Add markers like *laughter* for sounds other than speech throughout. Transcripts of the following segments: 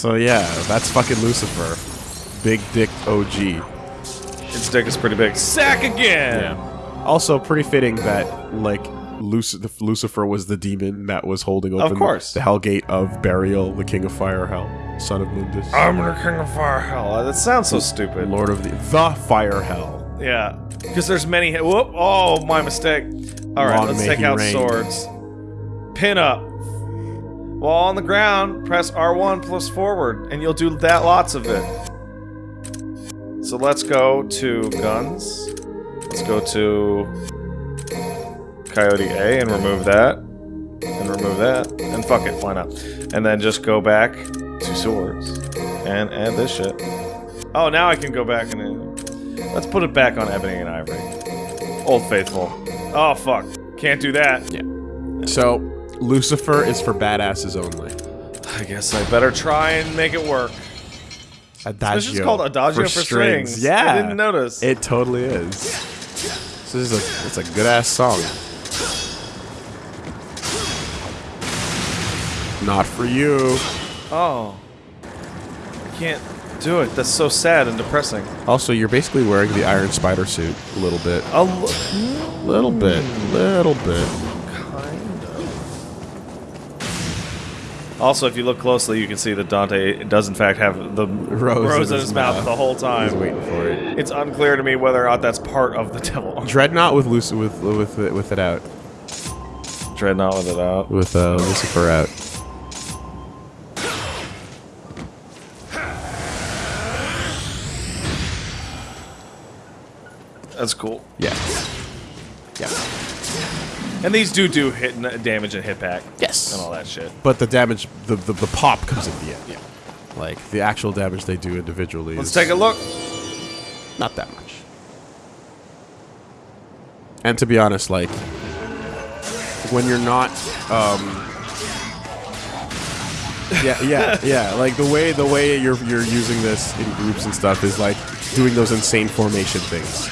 So yeah, that's fucking Lucifer. Big dick OG. Its dick is pretty big. Sack again! Yeah. Also, pretty fitting that like Luc- Lucifer was the demon that was holding open course. the Hellgate of Berial, the King of Fire Hell, son of Mundus, I'm the king of fire hell. Uh, that sounds so stupid. Lord of the the Fire Hell. Yeah, because there's many. Whoop! Oh, my mistake. All right, Long let's take out reign. swords. Pin up. While on the ground, press R1 plus forward, and you'll do that lots of it. So let's go to guns. Let's go to Coyote A and remove that. And remove that. And fuck it, why not? And then just go back to swords. And add this shit. Oh, now I can go back and... Let's put it back on Ebony and Ivory. Old Faithful. Oh, fuck. Can't do that. Yeah. So Lucifer is for badasses only. I guess I better try and make it work. Adagio. This is called Adagio for, strings. Yeah, I didn't notice. It totally is. This is a it's a good ass song. Not for you. oh. I can't do it. That's so sad and depressing. Also, you're basically wearing the Iron Spider suit a little bit. A l- hmm? Little bit. Little bit. Also, if you look closely, you can see that Dante does in fact have the rose, in his, mouth, the whole time. He's waiting for it. It's unclear to me whether or not that's part of the devil. Dreadnought with Lucy with with it, with it out. Dreadnought with it out. With uh, Lucifer out. That's cool. Yeah. Yeah. And these do do hit n- damage and hit back. Yes. And all that shit. But the damage, the, the the pop comes at the end. Yeah. Like the actual damage they do individually. Let's is take a look. Not that much. And to be honest, like when you're not, um, yeah, yeah, *laughs* yeah. Like the way the way you're you're using this in groups and stuff is like doing those insane formation things.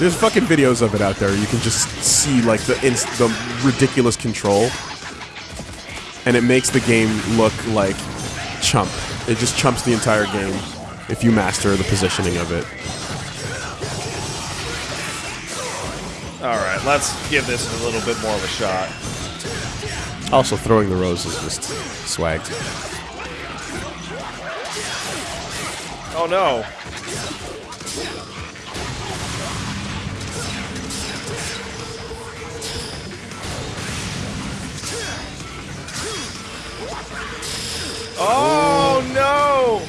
There's fucking videos of it out there. You can just see like the the ridiculous control, and it makes the game look like chump. It just chumps the entire game if you master the positioning of it. All right, let's give this a little bit more of a shot. Also, throwing the rose is just swag. Oh no. Oh no!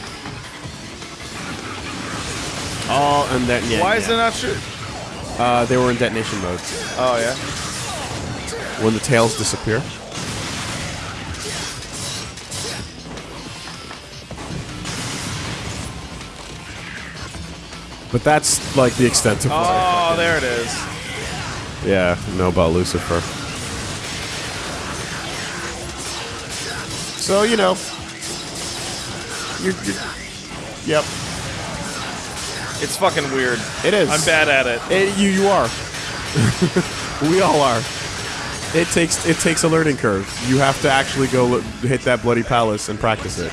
Oh, and then yeah. Why is it not shoot? Uh, they were in detonation mode Oh yeah. when the tails disappear. But that's like the extent of Oh, there it is. yeah know about Lucifer. So you know, you're, you're yep, It's fucking weird. it is. I'm bad at it. It, you you are. *laughs* we all are. It takes it takes a learning curve. You have to actually go hit that bloody palace and practice it.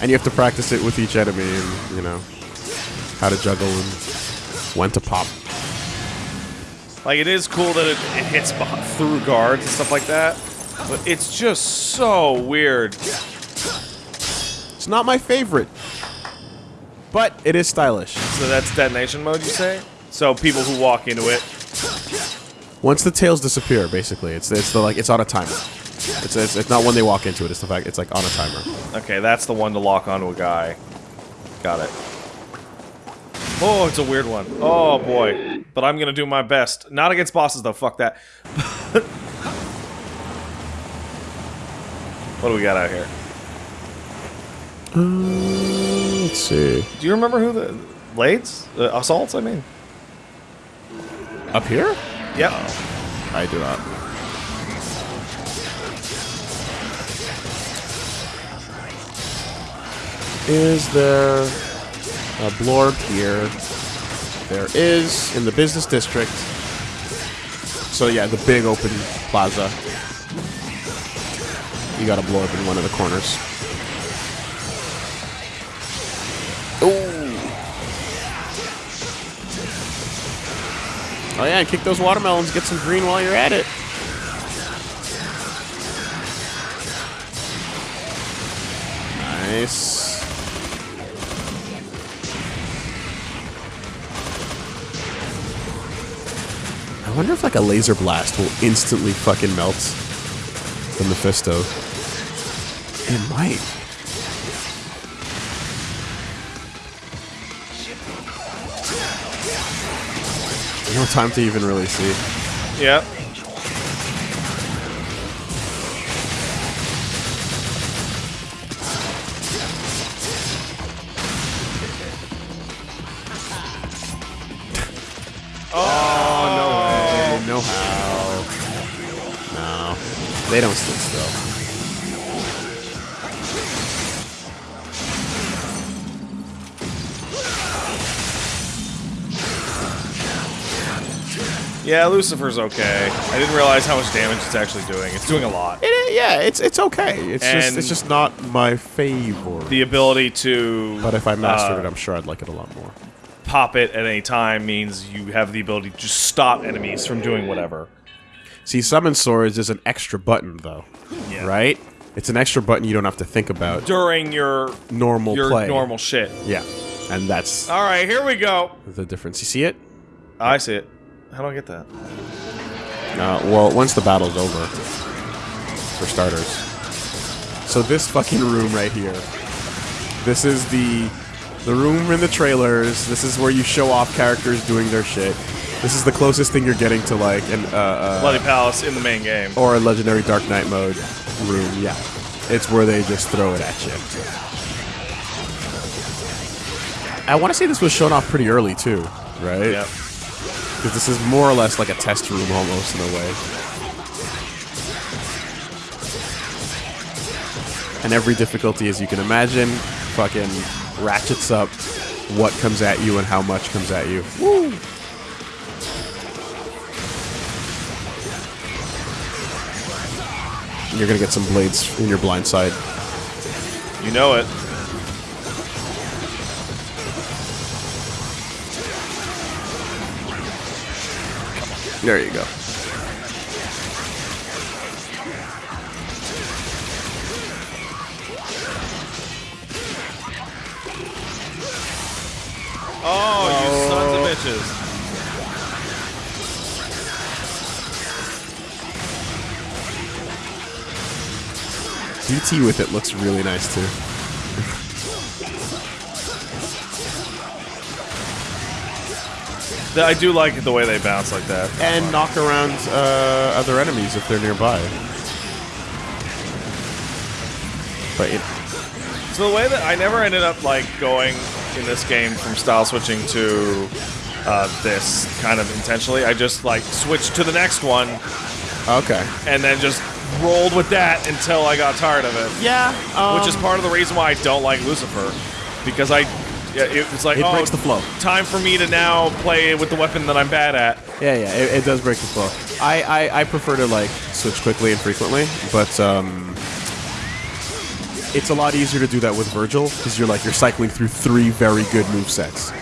And you have to practice it with each enemy and, you know, how to juggle and when to pop. Like it is cool that it, it hits through guards and stuff like that, but it's just so weird. It's not my favorite, but it is stylish. So that's detonation mode, you say? So people who walk into it. Once the tails disappear, basically, it's it's the like it's on a timer. It's, it's it's not when they walk into it. It's the fact it's like on a timer. Okay, that's the one to lock onto a guy. Got it. Oh, it's a weird one. Oh boy. But I'm gonna do my best. Not against bosses though. Fuck that. *laughs* what do we got out here? Let's see. Do you remember who the Blades? Uh, assaults? I mean. Up here? Yep. I do not. Is there a blorb here? There is in the business district. So yeah, the big open plaza. You gotta blow up in one of the corners. Oh yeah, kick those watermelons, get some green while you're at it. Nice. I wonder if like a laser blast will instantly fucking melt the Mephisto. It might. No time to even really see. Yep. *laughs* Oh, no way. Oh. No how. No. They don't sit Yeah, Lucifer's okay. I didn't realize how much damage it's actually doing. It's doing a lot. It, yeah, it's it's okay. It's just it's just not my favorite. The ability to but if I mastered uh, it, I'm sure I'd like it a lot more. pop it at any time means you have the ability to just stop enemies from doing whatever. See, summon swords is an extra button though, Yeah. right? It's an extra button you don't have to think about. During your Normal your play. normal shit. Yeah, and that's All right, here we go. the difference. You see it? I see it. How do I get that? Uh, well, once the battle's over, for starters. So this fucking room right here. This is the the room in the trailers. This is where you show off characters doing their shit. This is the closest thing you're getting to like an uh, uh, Bloody Palace in the main game. or a legendary Dark Knight mode room. Yeah, it's where they just throw it at you. I want to say this was shown off pretty early too, right? Yep. Because this is more or less like a test room almost in a way. And every difficulty, as you can imagine, fucking ratchets up what comes at you and how much comes at you. Woo! You're gonna get some blades in your blind side. You know it. There you go. Oh, you oh. sons of bitches. DT with it looks really nice too. I do like the way they bounce like that. And knock around uh, other enemies if they're nearby. But it, So the way that I never ended up like going in this game from style switching to uh, this kind of intentionally. I just like switched to the next one okay. and then just rolled with that until I got tired of it. Yeah, Which is part of the reason why I don't like Lucifer, because I, yeah, it was like It oh, breaks the flow. Time for me to now play with the weapon that I'm bad at. Yeah, yeah, it, it does break the flow. I, I, I prefer to like switch quickly and frequently, but um, it's a lot easier to do that with Vergil because you're like you're cycling through three very good move sets.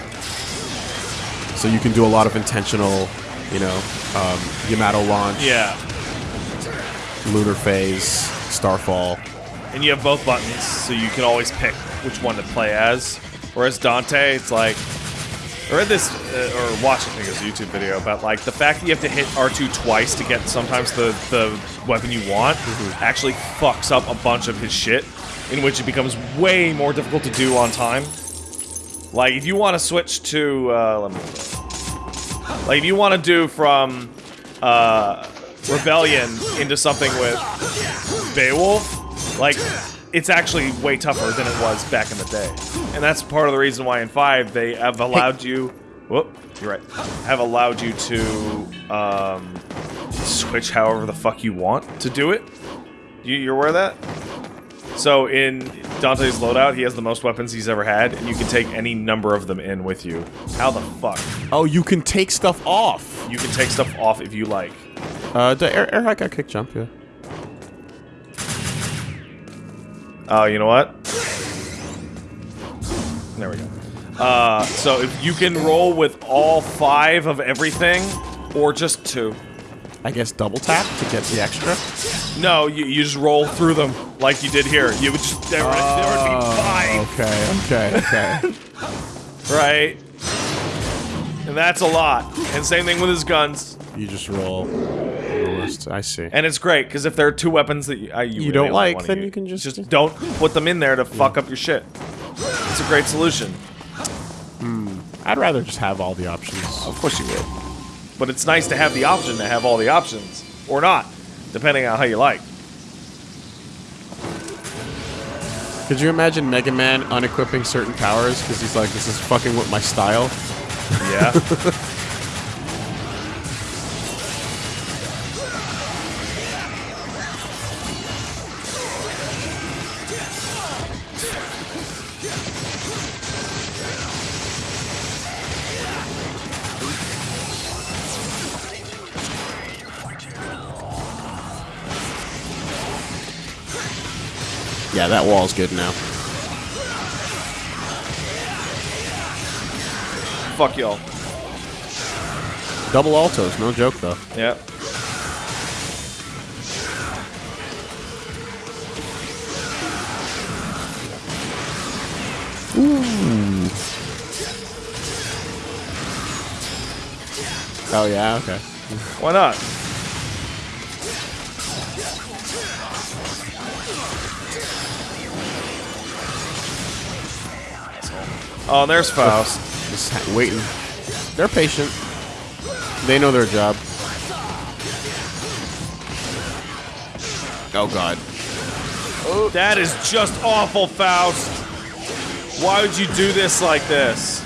So you can do a lot of intentional, you know, um, Yamato launch, Yeah, lunar phase, starfall. and you have both buttons, so you can always pick which one to play as. Whereas Dante, it's like, I read this uh, or watched I think it was a YouTube video about like the fact that you have to hit R2 twice to get sometimes the the weapon you want actually fucks up a bunch of his shit, in which it becomes way more difficult to do on time. Like if you want to switch to, uh, let me, like if you want to do from uh, Rebellion into something with Beowulf, like it's actually way tougher than it was back in the day, and that's part of the reason why in five they have allowed you. Whoop, you're right. Have allowed you to um, switch however the fuck you want to do it. You, you're aware of that? So in Dante's loadout, he has the most weapons he's ever had, and you can take any number of them in with you. How the fuck? Oh, you can take stuff off. You can take stuff off if you like. Uh, the air, air hack got kick jump, yeah. Oh, you know what? There we go. Uh, so if you can roll with all five of everything, or just two. I guess double tap to get the extra. No, you, you just roll through them like you did here. You would just there would, there would be five, Okay, okay, okay. *laughs* right? And that's a lot. And same thing with his guns. you just roll the. I see. And it's great because if there are two weapons that you, uh, you, really don't like, then use, you can just- just don't put them in there to fuck up your shit. It's a great solution. I'd rather just have all the options. Of course you would. But it's nice to have the option to have all the options. Or not, depending on how you like. Could you imagine Mega Man unequipping certain powers because he's like, this is fucking with my style? Yeah. *laughs* wall's good now. Fuck y'all. Double altos, no joke though. Yeah. Oh yeah, okay. Why not? Oh, there's Faust. Just waiting. They're patient. They know their job. Oh god. That is just awful, Faust. Why would you do this like this?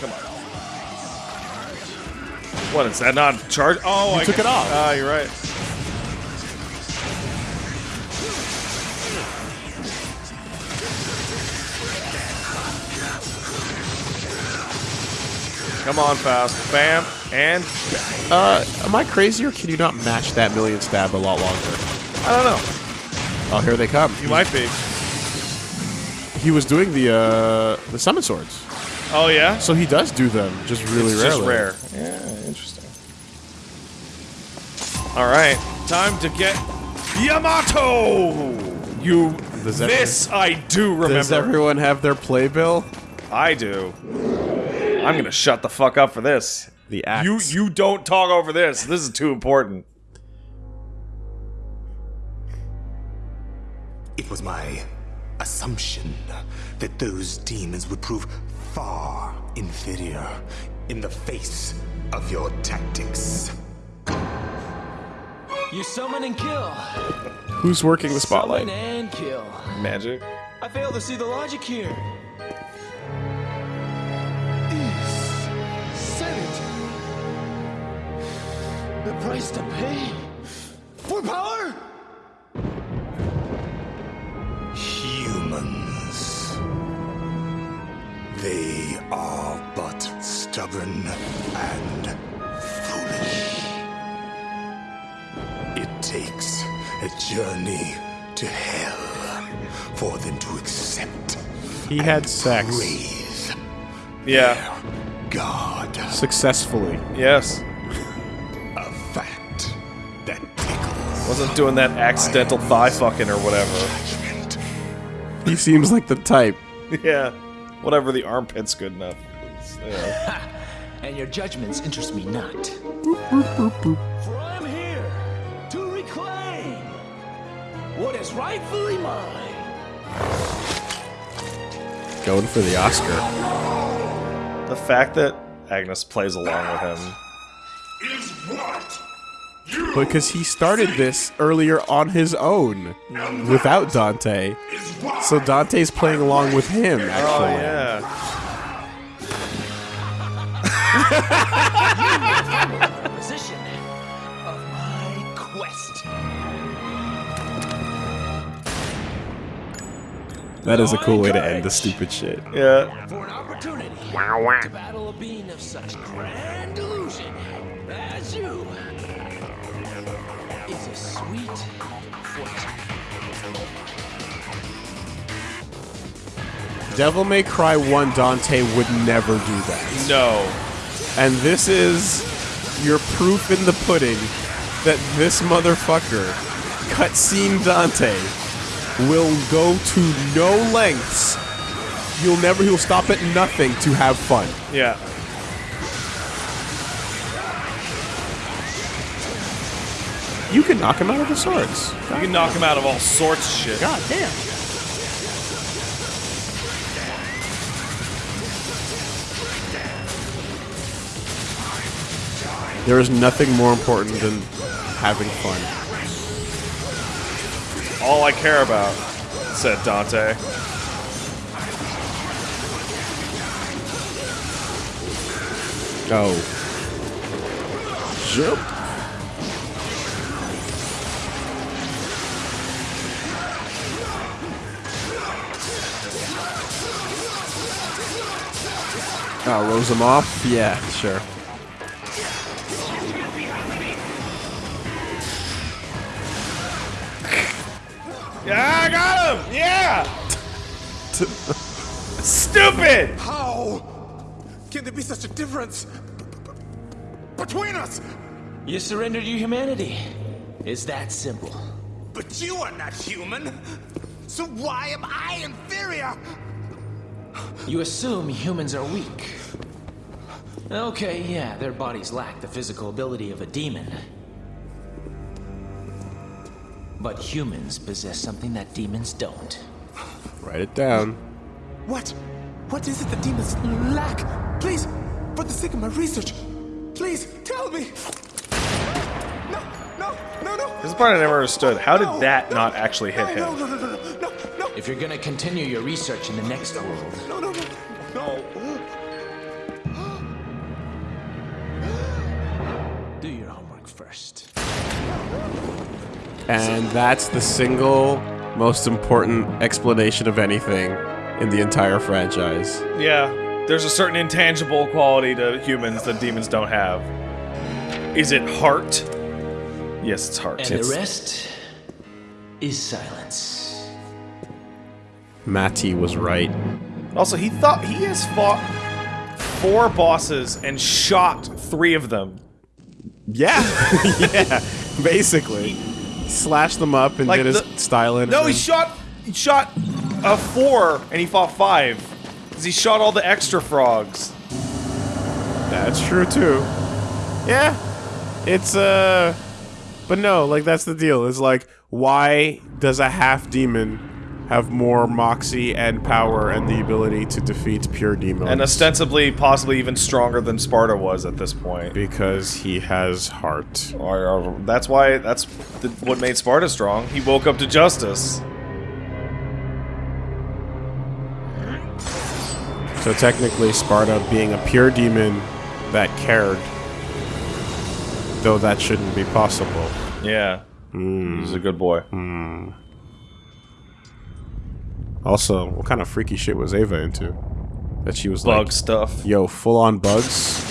Come on. What is that? Not charge? Oh, I took it off. Ah, you're right. Come on, fast. Bam. And Uh, am I crazy or can you not match that million stab a lot longer? I don't know. Oh, here they come. You might be. He was doing the uh the summon swords, Oh, yeah? so he does do them, just really it's rarely. just rare. Yeah, interesting. All right, time to get Yamato. You. Does this I do remember. Does everyone have their playbill? I do. I'm gonna shut the fuck up for this. The axe. You you don't talk over this. This is too important. It was my assumption that those demons would prove far inferior in the face of your tactics. You summon and kill. Who's working the spotlight? Summon and kill. Magic. I fail to see the logic here. The price to pay for power. Humans. They are but stubborn and foolish. It takes a journey to hell for them to accept He had sex praise Yeah. God. successfully. Yes. Wasn't doing that accidental thigh fucking or whatever. He seems like the type. *laughs* yeah. Whatever. The armpit's good enough. Yeah. *laughs* And your judgments interest me not. *laughs* For I'm here to reclaim what is rightfully mine. Going for the Oscar. The fact that Agnus plays along with him. Is what? Because he started this earlier on his own without Dante. So Dante's playing along with him, Oh actually. yeah. Position of my quest. That is a cool way to end the stupid shit. Yeah. For an opportunity to battle a being of such grand illusion as you. A sweet. Devil May Cry 1 Dante would never do that. No. And this is your proof in the pudding that this motherfucker, cutscene Dante, will go to no lengths. You'll never, he'll stop at nothing to have fun. Yeah. You can knock him out of the swords. You can knock him out of all sorts of shit. God damn. There is nothing more important than having fun. All I care about, said Dante. Oh. Go. Jump. Oh, rose him off? Yeah, sure. Yeah, I got him! Yeah! Stupid! How can there be such a difference b- b- between us? You surrendered your humanity. It's that simple. But you are not human. So why am I inferior? You assume humans are weak. Okay, yeah, their bodies lack the physical ability of a demon. But humans possess something that demons don't. Write it down. What? What is it the demons lack? Please, for the sake of my research, please tell me. No, no, no, no. This is part I never understood. How did No, that no, not actually hit no, him? No, no, no, no, no, no, If you're gonna continue your research in the next world, no, no, no, no. And that's the single most important explanation of anything in the entire franchise. Yeah. There's a certain intangible quality to humans that demons don't have. Is it heart? Yes, it's heart. And It's- the rest is silence. Matty was right. Also, he thought he has fought four bosses and shot three of them. Yeah, *laughs* yeah, basically. Slashed them up and Like did his the- style in No, he shot he shot a four and he fought five. Cause he shot all the extra frogs. That's true too. Yeah, it's uh, but no, like that's the deal. It's like, why does a half demon have more moxie and power and the ability to defeat pure demons? And ostensibly, possibly even stronger than Sparda was at this point. because he has heart. Or, or- that's why that's the, what made Sparda strong. He woke up to justice. So technically, Sparda being a pure demon that cared, though that shouldn't be possible. Yeah, hmm. he's a good boy. Hmm. Also, what kind of freaky shit was Ava into? That she was Bug like, stuff, yo, full on bugs?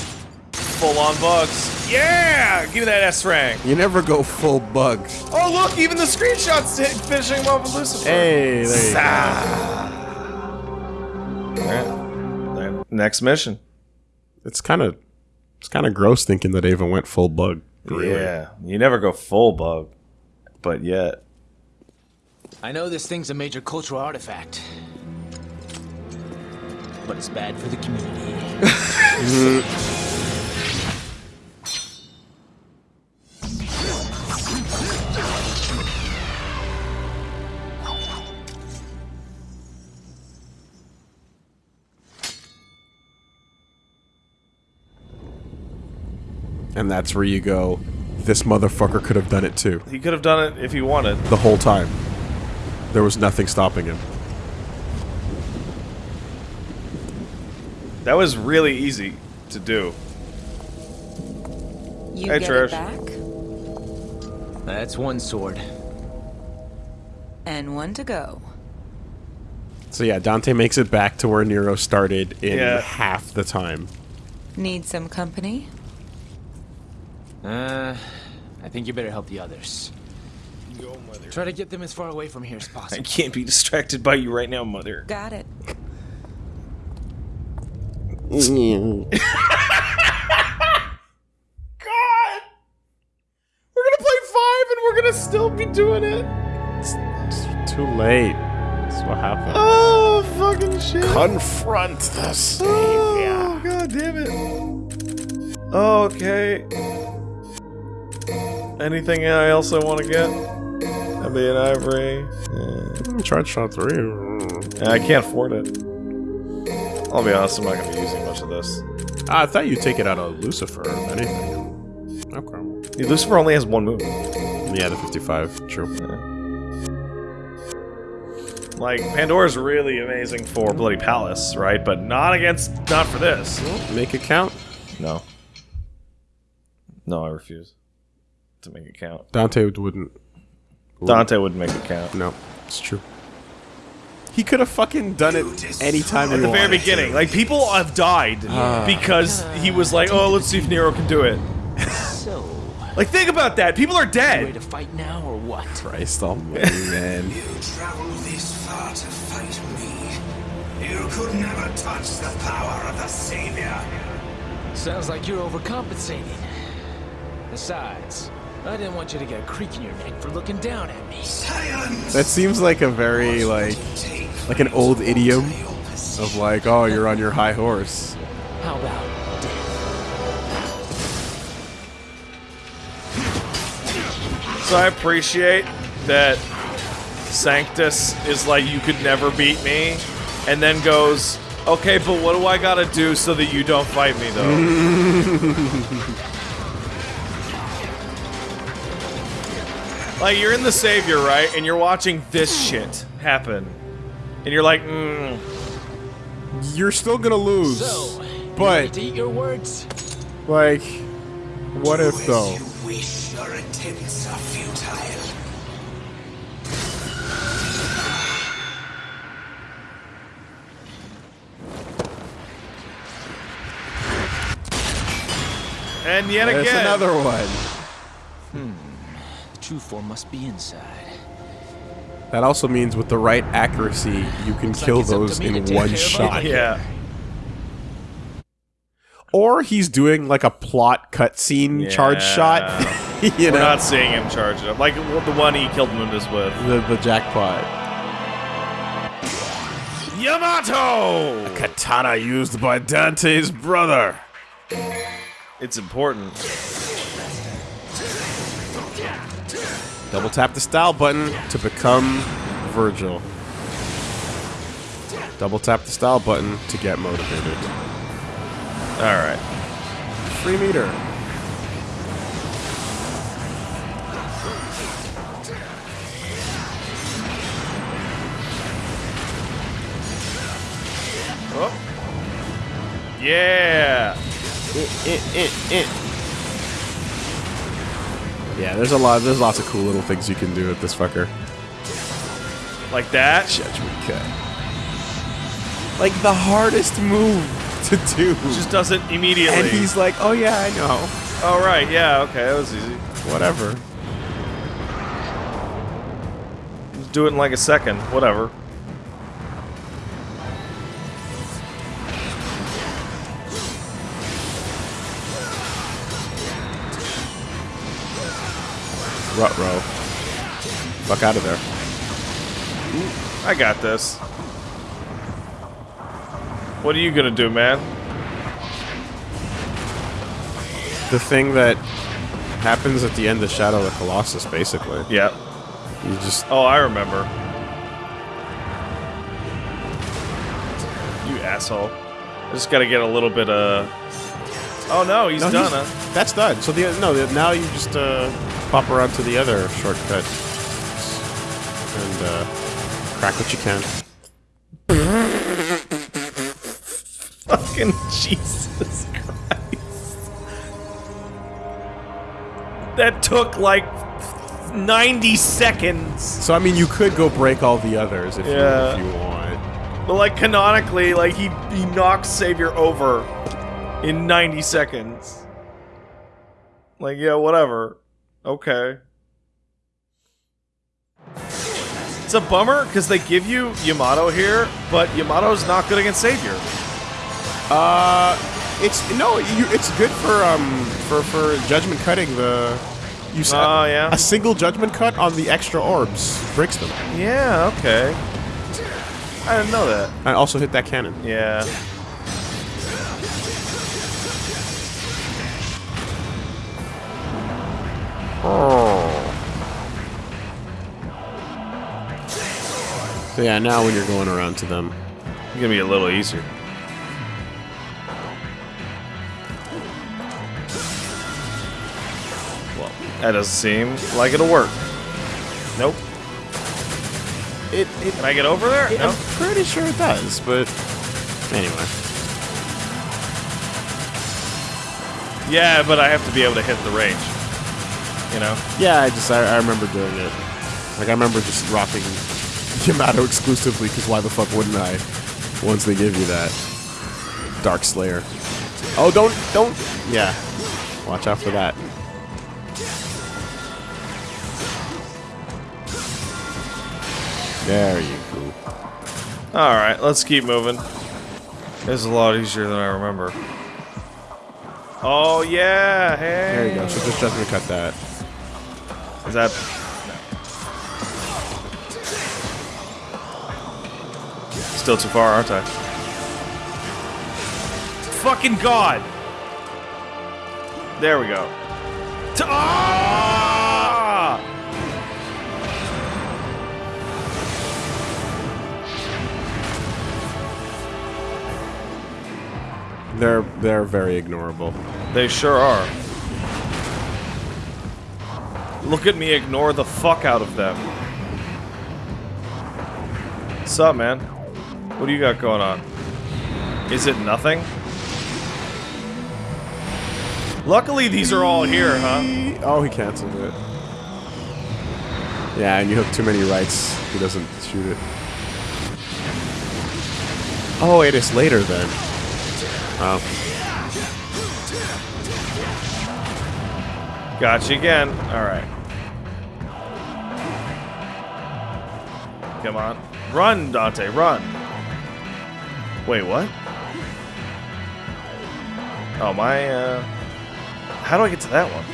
full on bugs. Yeah, give me that S rank. You never go full bug. Oh look, even the screenshots hit finishing him off with Lucifer. Hey, there you go. Alright. Next mission. It's kind of, it's kind of gross thinking that Ava went full bug. Really. Yeah, you never go full bug, but yet. I know this thing's a major cultural artifact. But it's bad for the community. And that's where you go. This motherfucker could have done it too. He could have done it if he wanted. The whole time. There was nothing stopping him. That was really easy to do. You Hey, get Trish. it back, That's one sword. and one to go. So yeah, Dante makes it back to where Nero started in Yeah. half the time. Need some company? Uh, I think you better help the others. Try to get them as far away from here as *laughs* possible. I can't be distracted by you right now, mother. Got it. *laughs* God! We're gonna play five and we're gonna still be doing it. It's too late. That's what happened. Oh, fucking shit. Confront the savior. Oh, god damn it. Okay. Anything else I want to get? Be an ivory. Yeah. Charge shot three. I can't afford it. I'll be honest, I'm not gonna be using much of this. I thought you'd take it out of Lucifer, if anything. Okay. Lucifer only has one move. Yeah, the 55. True. Like, Pandora's really amazing for Bloody Palace, right? But not against, not for this. Make it count. No. No, I refuse to make it count. Dante wouldn't. Dante wouldn't make it count. No, it's true. He could have fucking done it anytime At the very beginning, like people have died ah. because he was like, "Oh, let's see if Nero can do it." *laughs* So, Like, think about that. People are ready dead. to fight now or what? Christ almighty, *laughs* man. You traveled this far to fight me. You could never touch the power of the Savior. Sounds like you're overcompensating. Besides, I didn't want you to get a creak in your neck for looking down at me. Silence! That seems like a very, like, like an old idiom of like, oh, you're on your high horse. How about death? So I appreciate that Sanctus is like, "You could never beat me," and then goes, "Okay, but what do I gotta do so that you don't fight me, though?" *laughs* like you're in the Savior, right? And you're watching this shit happen, and you're like, mm, You're still gonna lose. So, but ready to eat your words? like, what if though? You wish your attempts are futile. and yet There's again, another one. The true form must be inside. That also means with the right accuracy, you can like kill it's up to those in one shot. yeah. Or he's doing like a plot cutscene charge shot. *laughs* you We're know, not seeing him charge it up. Like the one he killed Mundus with. the, the jackpot. Yamato! A Katana used by Dante's brother. It's important. Double tap the style button to become Vergil. Double tap the style button to get motivated. Alright. Free meter. Oh. Yeah! Yeah, there's a lot. There's lots of cool little things you can do with this fucker. Like that? Judgment cut. Like the hardest move to do. Just does it immediately. and he's like, "Oh yeah, I know. Oh, right, yeah, okay, that was easy. Whatever." Just do it in like a second. Whatever. Rut row. Fuck out of there. I got this. What are you gonna do, man? The thing that happens at the end of Shadow of the Colossus, basically. Yeah. You just Oh, I remember. You asshole. I just gotta get a little bit of... Oh no, he's No, done he's-. That's done. So the no, the, now you just uh, pop around to the other shortcut and uh, crack what you can. *laughs* Fucking Jesus Christ. That took like 90 seconds. So I mean, you could go break all the others if, Yeah. you, if you want. But like canonically, like he he knocks Savior over in 90 seconds. Like yeah, whatever. Okay. It's a bummer because they give you Yamato here, but Yamato's not good against Savior. Uh, it's no, you, it's good for um for for judgment cutting the. You s- Oh, yeah? A single judgment cut on the extra orbs breaks them. Yeah, okay. I didn't know that. I also hit that cannon. Yeah. So yeah, now when you're going around to them, It's gonna be a little easier. Well, that doesn't seem like it'll work. Nope. it, it Can I get over there? I'm pretty sure it does, but anyway. Yeah, but I have to be able to hit the range. You know? Yeah, I just I, I remember doing it. Like I remember just rocking *laughs* Yamato exclusively because why the fuck wouldn't I? Once they give you that Dark Slayer. Oh, don't don't. Yeah, watch out for that. There you go. Alright, let's keep moving. This is a lot easier than I remember. Oh, yeah! Hey! There you go. So just judgment cut that. Is that... Still too far, aren't I? Fucking God! There we go. Ta- Ah! They're they're very ignorable. They sure are. Look at me ignore the fuck out of them. What's up, man? What do you got going on? Is it nothing? Luckily, these are all here, huh? Oh, he canceled it. Yeah, and you hook too many rights. He doesn't shoot it. Oh, it is later then. Oh. Got you again. Alright. Come on. Run, Dante, run. Wait, what? Oh, my, uh... How do I get to that one?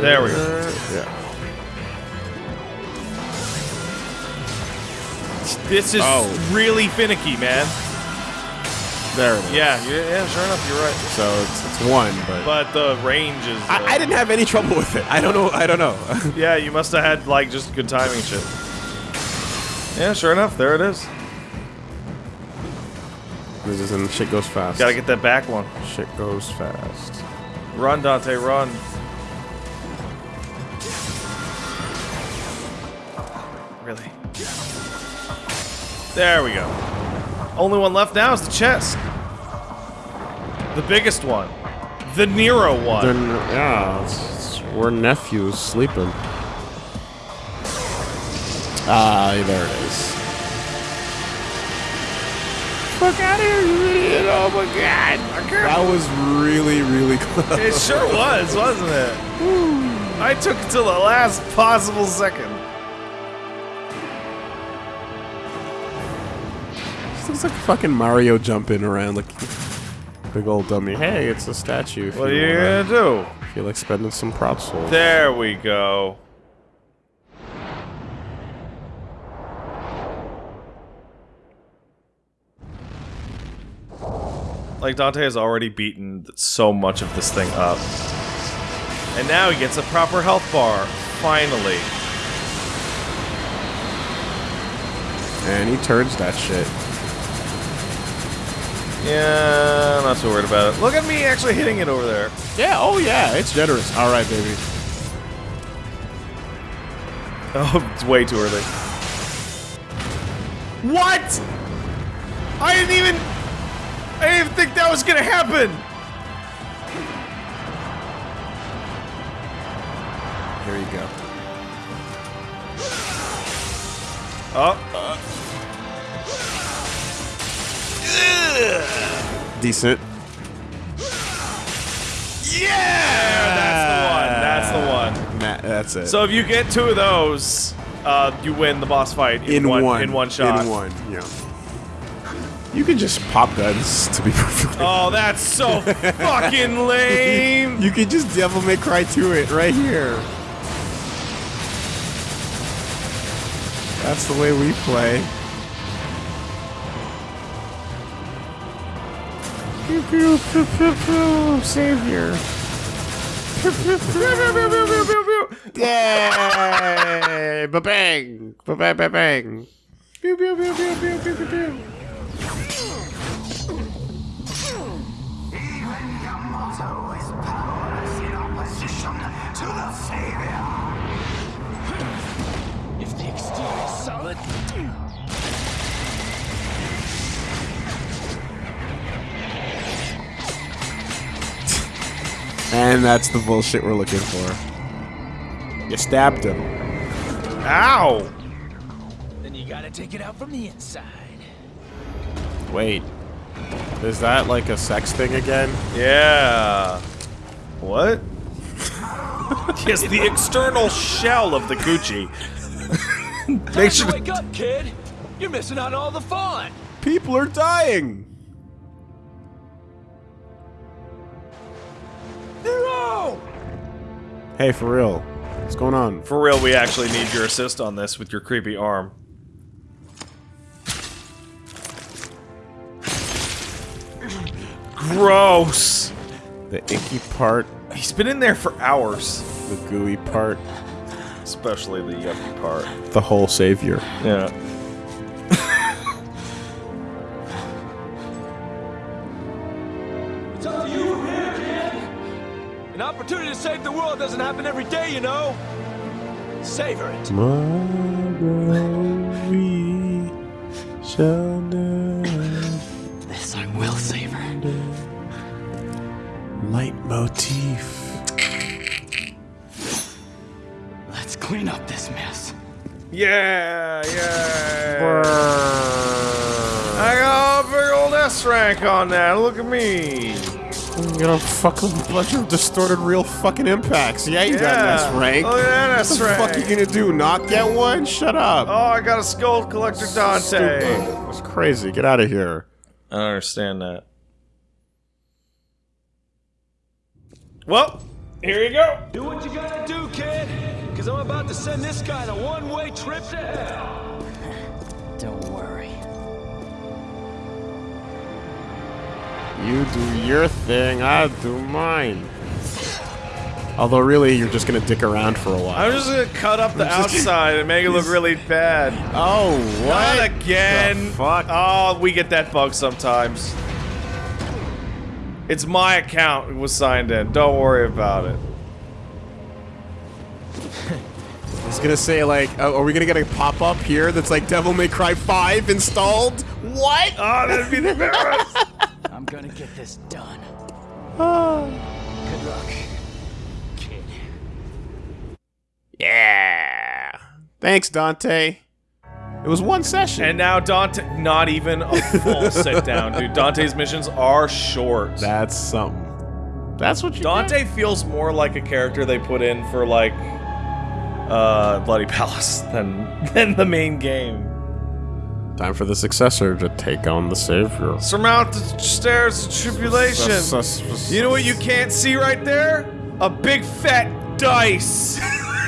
There we go. Yeah. This is Oh. really finicky, man. There it is. Yeah, yeah, sure enough, you're right. So it's, it's one, but, But the range is... uh, I, I didn't have any trouble with it. I don't know. I don't know. *laughs* Yeah, you must have had, like, just good timing and shit. Yeah, sure enough, there it is. this is and shit goes fast. Gotta get that back one. shit goes fast. Run, Dante, run. Really? There we go. Only one left now is the chest. The biggest one. The Nero one. Then yeah, it's, it's, we're nephews sleeping. Ah, there it is. Fuck out of here, idiot! Oh my god! That was really, really *laughs* close. It sure was, wasn't it? I took it till the last possible second. This looks like fucking Mario jumping around like big old dummy. Hey, it's a statue. if What are you wanna gonna do? Feel like spending some proud souls. There we go. Like Dante has already beaten so much of this thing up. And now he gets a proper health bar. Finally. And he turns that shit. Yeah, I'm not so worried about it. Look at me actually hitting it over there. Yeah, oh yeah, it's generous. Alright, baby. Oh, *laughs* it's way too early. What? I didn't even. I didn't even think that was gonna happen. Here you go. Oh. Uh, Decent. Yeah, that's the one. That's the one. Nah, that's it. So if you get two of those, uh, you win the boss fight in, in one, one, in one shot. In one, yeah. You can just pop guns to be *laughs* perfectly. Oh, that's so fucking *laughs* lame. You can just Devil May Cry to it right here. That's the way we play. Pew pew pew pew pew, savior. Yay! Ba bang! Ba bang! Ba bang! Pew pew pew pew pew pew pew pew. If the exterior is solid, And that's the bullshit we're looking for. You stabbed him. Ow! then you gotta take it out from the inside. Wait. Is that like a sex thing again? Yeah. What? *laughs* yes, the external shell of the Gucci. Make sure. Wake up, kid! You're missing out on all the fun! People are dying! Hey, for real. What's going on? For real, we actually need your assist on this with your creepy arm. Gross. The icky part, He's been in there for hours. the gooey part, Especially the yucky part. the whole savior. Yeah. Doesn't happen every day, you know! Savor it! Tomorrow we shall. This I will savor. Leitmotif. Let's clean up this mess. Yeah, yeah. I got a big old S rank on that. Look at me. You got a fucking bunch of distorted real fucking impacts. Yeah, you got an Yeah. S rank. Look oh, at that What S the fuck rank. you gonna do? Not get one? Shut up. Oh, I got a skull collector Dante. Stupid. That's crazy. Get out of here. I don't understand that. Well, here you go. Do what you gotta do, kid! Cause I'm about to send this guy on a one-way trip to hell! Don't You do your thing, I do mine. Although really, you're just gonna dick around for a while. I'm just gonna cut up the outside and make it look *laughs* really bad. oh, what? Not again. The fuck? Oh, we get that bug sometimes. It's my account it was signed in. Don't worry about it. *laughs* I was gonna say like, uh, are we gonna get a pop up here that's like Devil May Cry 5 installed? What? Oh, that'd be the *laughs* best. I'm gonna get this done. Ah. *sighs* Good luck, kid. Yeah. Thanks, Dante. It was one session. and now Dante, not even a full *laughs* sit down, dude. Dante's missions are short. that's something. That's what you Dante feels more like a character they put in for like uh Bloody Palace *laughs* than than the main game. Time for the successor to take on the savior. Surmount the stairs of tribulation. You know what you can't see right there? A big fat dice. *laughs*